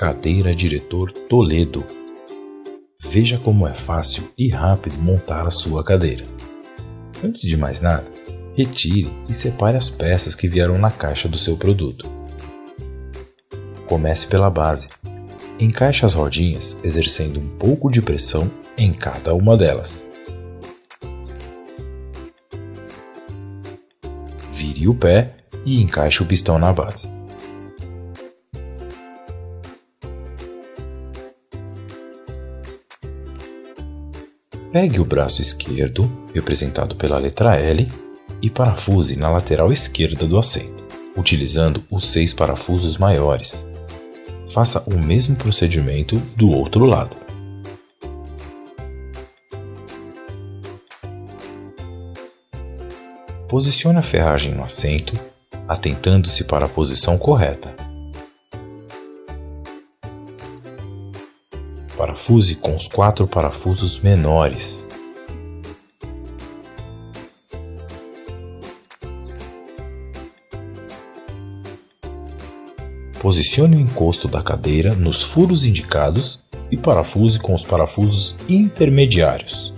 Cadeira Diretor Toledo. Veja como é fácil e rápido montar a sua cadeira. Antes de mais nada, retire e separe as peças que vieram na caixa do seu produto. Comece pela base. Encaixe as rodinhas exercendo um pouco de pressão em cada uma delas. Vire o pé e encaixe o pistão na base. Pegue o braço esquerdo, representado pela letra L, e parafuse na lateral esquerda do assento, utilizando os seis parafusos maiores. Faça o mesmo procedimento do outro lado. Posicione a ferragem no assento, atentando-se para a posição correta. Parafuse com os quatro parafusos menores. Posicione o encosto da cadeira nos furos indicados e parafuse com os parafusos intermediários.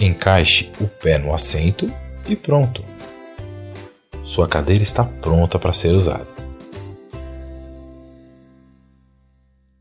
Encaixe o pé no assento e pronto. Sua cadeira está pronta para ser usada.